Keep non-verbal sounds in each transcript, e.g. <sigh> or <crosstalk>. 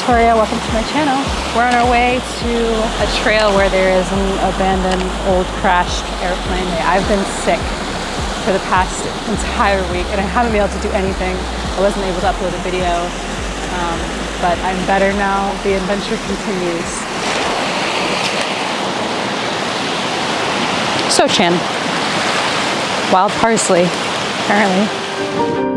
Victoria. Welcome to my channel. We're on our way to a trail where there is an abandoned old crashed airplane. I've been sick for the past entire week and I haven't been able to do anything. I wasn't able to upload a video, um, but I'm better now. The adventure continues. Sochan. Wild parsley, apparently.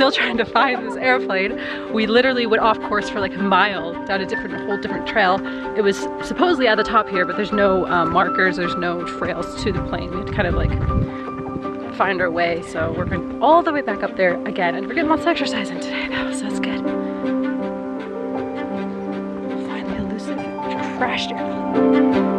Still trying to find this airplane. We literally went off course for like a mile down a different, whole different trail. It was supposedly at the top here, but there's no um, markers, there's no trails to the plane. We had to kind of like find our way. So we're going all the way back up there again. And we're getting lots of exercise in today though, so that's good. Finally elusive crashed airplane.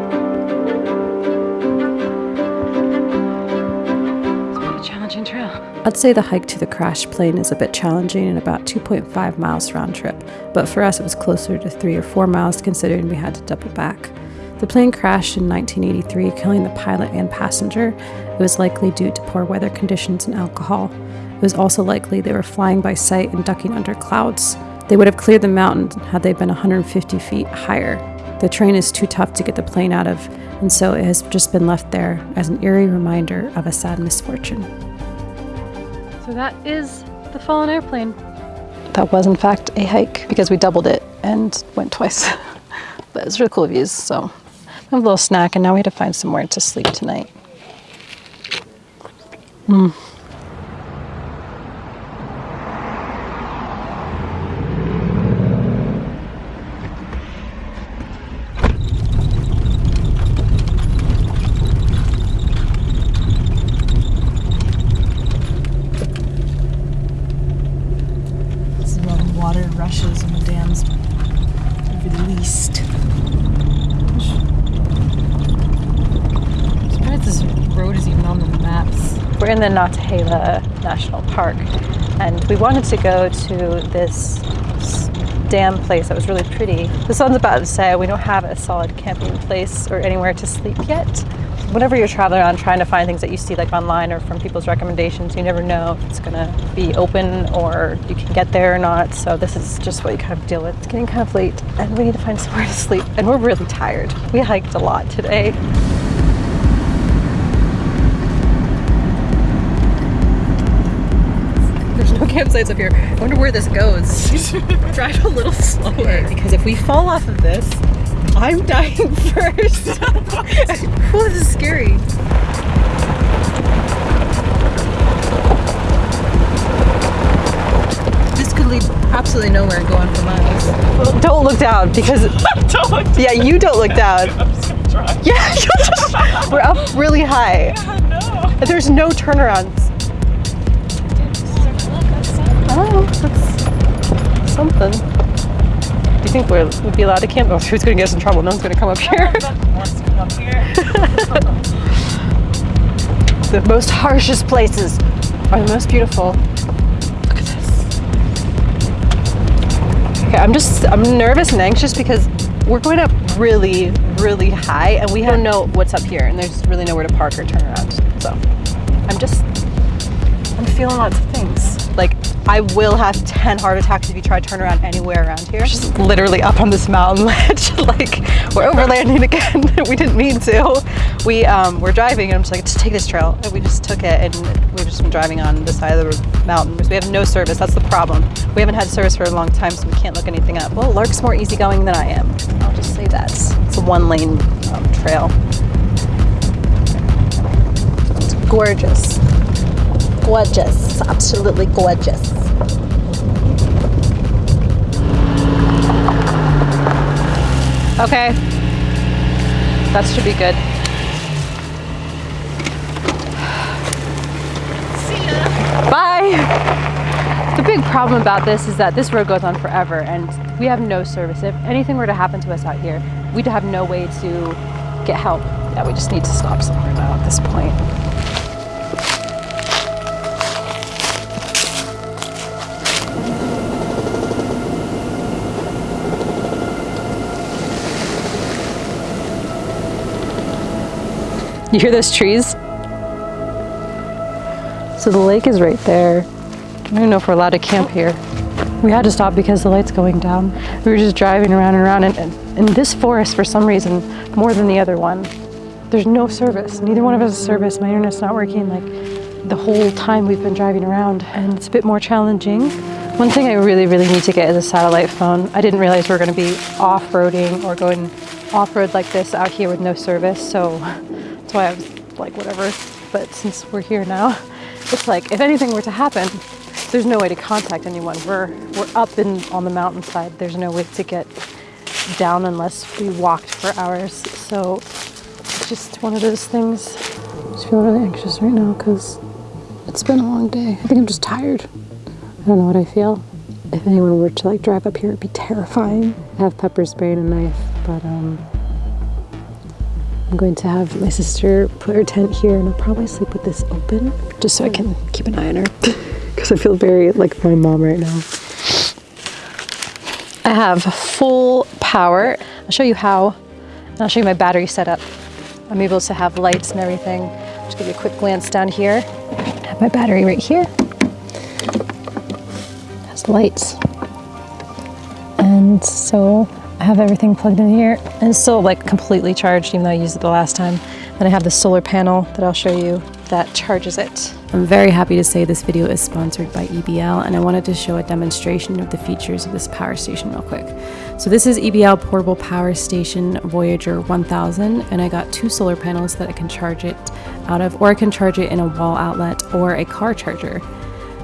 I'd say the hike to the crash plane is a bit challenging and about 2.5 miles round trip, but for us it was closer to 3 or 4 miles considering we had to double back. The plane crashed in 1983, killing the pilot and passenger. It was likely due to poor weather conditions and alcohol. It was also likely they were flying by sight and ducking under clouds. They would have cleared the mountain had they been 150 feet higher. The train is too tough to get the plane out of, and so it has just been left there as an eerie reminder of a sad misfortune. So that is the fallen airplane. That was in fact a hike because we doubled it and went twice. <laughs> but it's really cool views, so I have a little snack and now we had to find somewhere to sleep tonight. Mm. rushes and the dams released. I'm this road is even on the maps. We're in the Nantahala National Park and we wanted to go to this dam place that was really pretty. The sun's about to set, we don't have a solid camping place or anywhere to sleep yet whenever you're traveling around trying to find things that you see like online or from people's recommendations, you never know if it's gonna be open or you can get there or not. So this is just what you kind of deal with. It's getting kind of late and we need to find <laughs> somewhere to sleep and we're really tired. We hiked a lot today. There's no campsites up here. I wonder where this goes. <laughs> Drive a little slower because if we fall off of this, I'm dying <laughs> first. <laughs> oh, this is scary. This could lead absolutely nowhere going go on for miles. Don't look down because don't look yeah, you don't look down. Yeah, we're up really high. Yeah, no. There's no Oh, that's something Do you think we're, we'd be allowed to camp? Oh, who's going to get us in trouble? No one's going to come up here. <laughs> <laughs> the most harshest places are the most beautiful. Look at this. Okay, I'm just, I'm nervous and anxious because we're going up really, really high and we don't know what's up here and there's really nowhere to park or turn around. So I'm just, I'm feeling lots of things. I will have 10 heart attacks if you try to turn around anywhere around here. Just literally up on this mountain <laughs> ledge, like we're overlanding again. <laughs> we didn't mean to. We um, were driving and I'm just like, just take this trail. And we just took it and we've just been driving on the side of the mountain. We have no service, that's the problem. We haven't had service for a long time so we can't look anything up. Well, Lark's more easygoing than I am. I'll just say that. It's a one lane um, trail. It's gorgeous. Gorgeous, absolutely gorgeous. Okay, that should be good. See ya. Bye. The big problem about this is that this road goes on forever and we have no service. If anything were to happen to us out here, we'd have no way to get help Yeah, we just need to stop somewhere now at this point. <laughs> You hear those trees? So the lake is right there. I don't even know if we're allowed to camp oh. here. We had to stop because the light's going down. We were just driving around and around, and, and in this forest, for some reason, more than the other one, there's no service. Neither one of us has service. My internet's not working like the whole time we've been driving around, and it's a bit more challenging. One thing I really, really need to get is a satellite phone. I didn't realize we are going to be off-roading or going off-road like this out here with no service, so that's why I was like, whatever. But since we're here now, it's like, if anything were to happen, there's no way to contact anyone. We're, we're up in, on the mountainside. There's no way to get down unless we walked for hours. So it's just one of those things. I just feel really anxious right now because it's been a long day. I think I'm just tired. I don't know what I feel. If anyone were to like drive up here, it'd be terrifying. I have pepper spray and a knife, but um, I'm going to have my sister put her tent here and I'll probably sleep with this open just so I can keep an eye on her <laughs> because I feel very like my mom right now. I have full power. I'll show you how I'll show you my battery setup. I'm able to have lights and everything. Just give you a quick glance down here. I have my battery right here. It has lights. And so I have everything plugged in here and it's still like completely charged even though I used it the last time. Then I have the solar panel that I'll show you that charges it. I'm very happy to say this video is sponsored by EBL and I wanted to show a demonstration of the features of this power station real quick. So this is EBL Portable Power Station Voyager 1000 and I got two solar panels that I can charge it out of or I can charge it in a wall outlet or a car charger.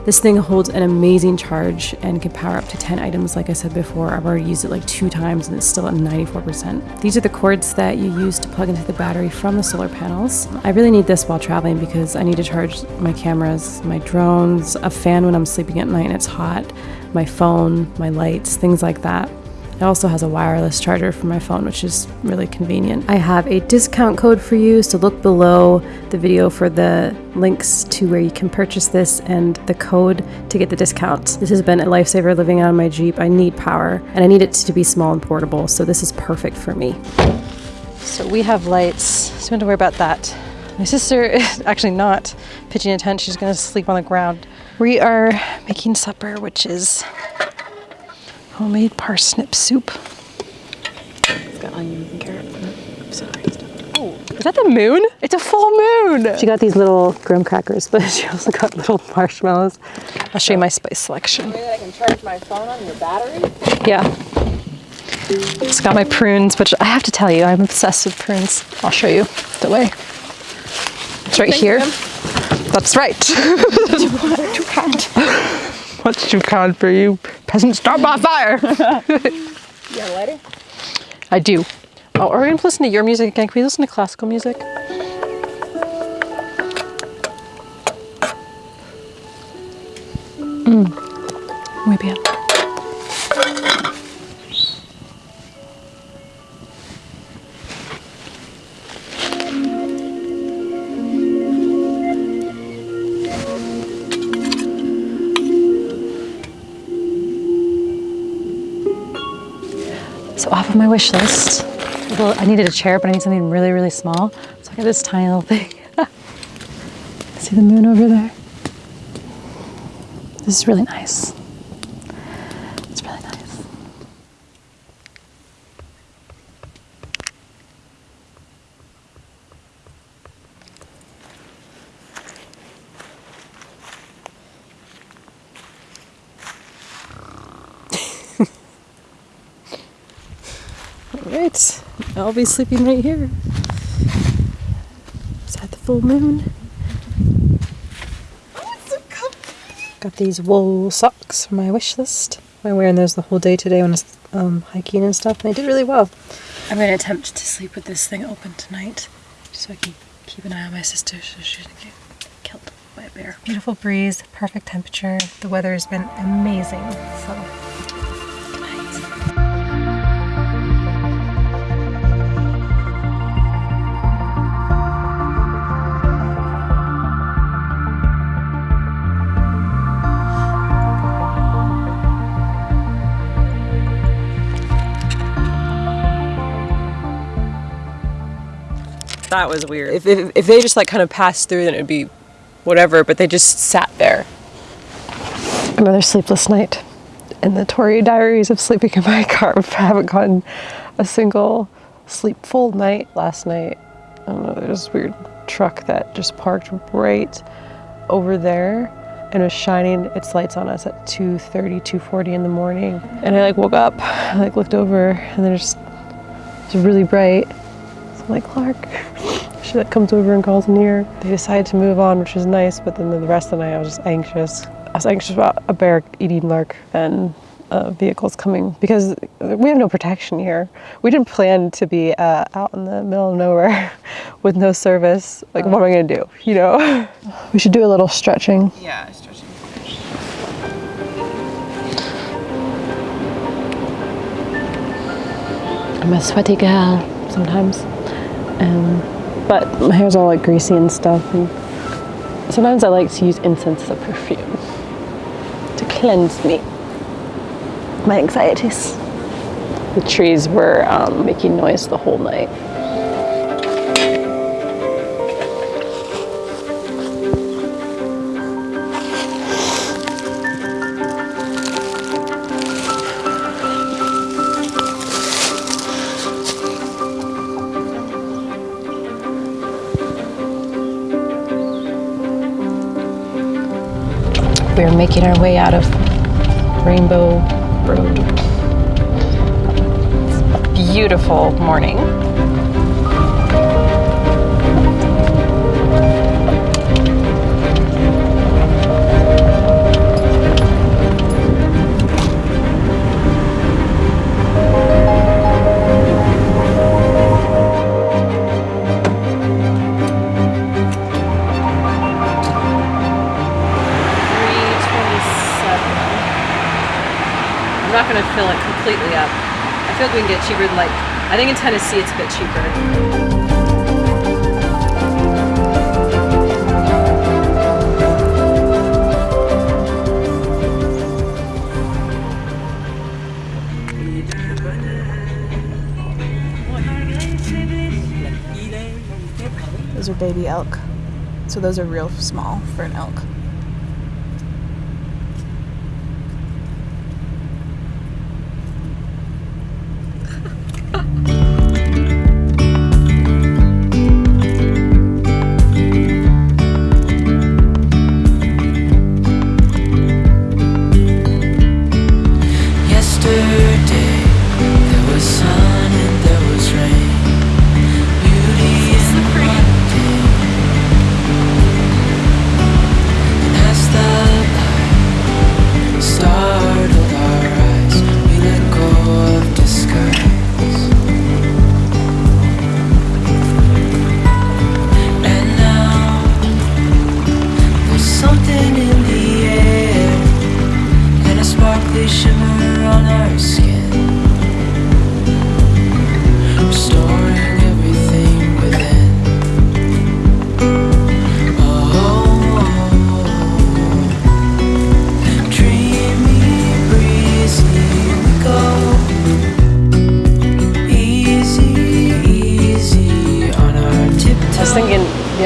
This thing holds an amazing charge and can power up to 10 items like I said before. I've already used it like two times and it's still at 94%. These are the cords that you use to plug into the battery from the solar panels. I really need this while traveling because I need to charge my cameras, my drones, a fan when I'm sleeping at night and it's hot, my phone, my lights, things like that. It also has a wireless charger for my phone, which is really convenient. I have a discount code for you, so look below the video for the links to where you can purchase this and the code to get the discount. This has been a lifesaver living out of my Jeep. I need power, and I need it to be small and portable, so this is perfect for me. So we have lights, so we don't to worry about that. My sister <laughs> is actually not pitching a tent, she's gonna sleep on the ground. We are making supper, which is homemade parsnip soup. It's got onions and carrots. Sorry. Oh, is that the moon? It's a full moon. She got these little graham crackers, but <laughs> she also got little marshmallows. I'll show you my spice selection. Maybe I can charge my phone on your battery? Yeah. It's got my prunes, which I have to tell you, I'm obsessed with prunes. I'll show you the way. It's right here. That's right. <laughs> Too kind. <laughs> What's too kind for you? Peasants, start by fire. <laughs> Yeah, lighter? I do. Oh, are we gonna listen to your music again? Can we listen to classical music? Mm. Muy bien. So off of my wish list, well, I needed a chair, but I need something really, really small. So I got this tiny little thing. <laughs> See the moon over there? This is really nice. It's really nice. All right, I'll be sleeping right here. Is that the full moon? Got these wool socks for my wish list. I'm wearing those the whole day today when I was um, hiking and stuff, and they did really well. I'm going to attempt to sleep with this thing open tonight, so I can keep an eye on my sister so she doesn't get killed by a bear. Beautiful breeze, perfect temperature. The weather has been amazing. So, That was weird. If, if, if they just like kind of passed through, then it'd be whatever, but they just sat there. Another sleepless night in the Tory diaries of sleeping in my car. <laughs> I haven't gotten a single sleepful night last night. I don't know, there's this weird truck that just parked right over there and was shining its lights on us at 2.30, 2.40 in the morning. And I like woke up, I like looked over and then it's just, it's really bright. So I'm like, Clark, <laughs> she like comes over and calls me here. They decided to move on, which was nice, but then the rest of the night I was just anxious. I was anxious about a bear eating Lark and uh, vehicles coming because we have no protection here. We didn't plan to be uh, out in the middle of nowhere <laughs> with no service. Like, what am I gonna do? You know? <laughs> we should do a little stretching. Yeah, stretching. I'm a sweaty gal sometimes, um, but my hair's all like greasy and stuff. And sometimes I like to use incense as a perfume to cleanse me, my anxieties. The trees were um, making noise the whole night. Making our way out of Rainbow Road. It's a beautiful morning. I'm gonna fill it completely up. I feel like we can get cheaper like I think in Tennessee it's a bit cheaper. Those are baby elk. So those are real small for an elk.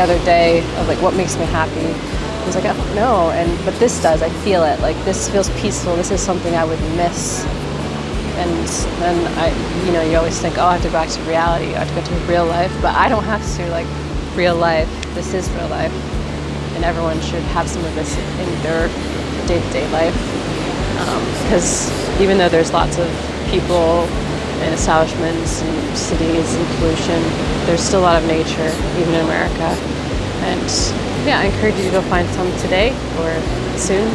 Other day of like what makes me happy. I was like, I don't know, and but this does. I feel it. Like this feels peaceful. This is something I would miss. And then I, you know, you always think, oh, I have to go back to reality. I have to go to real life, but I don't have to. Like real life. This is real life, and everyone should have some of this in their day-to-day life. Um, because even though there's lots of people and establishments and cities and pollution, there's still a lot of nature, even in America. And yeah, I encourage you to go find some today or soon,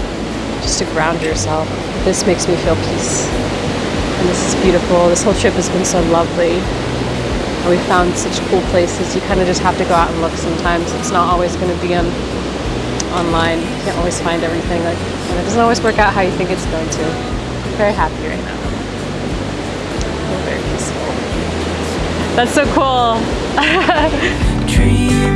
just to ground yourself. This makes me feel peace. And this is beautiful. This whole trip has been so lovely. And we found such cool places. You kind of just have to go out and look sometimes. It's not always going to be on online. You can't always find everything. Like, and it doesn't always work out how you think it's going to. I'm very happy right now. That's so cool. <laughs>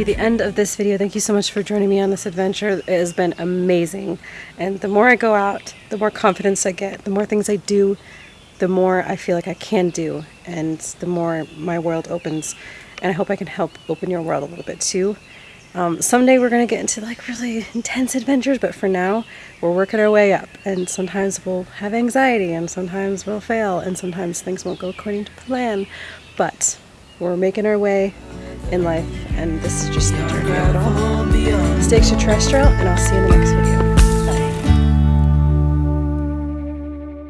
be the end of this video. Thank you so much for joining me on this adventure. It has been amazing. And the more I go out, the more confidence I get, the more things I do, the more I feel like I can do, and the more my world opens. And I hope I can help open your world a little bit too. Um, someday we're going to get into like really intense adventures, but for now, we're working our way up. And sometimes we'll have anxiety, and sometimes we'll fail, and sometimes things won't go according to plan. But we're making our way in life, and this is just the journey of it all. Stay extraterrestrial, and I'll see you in the next video.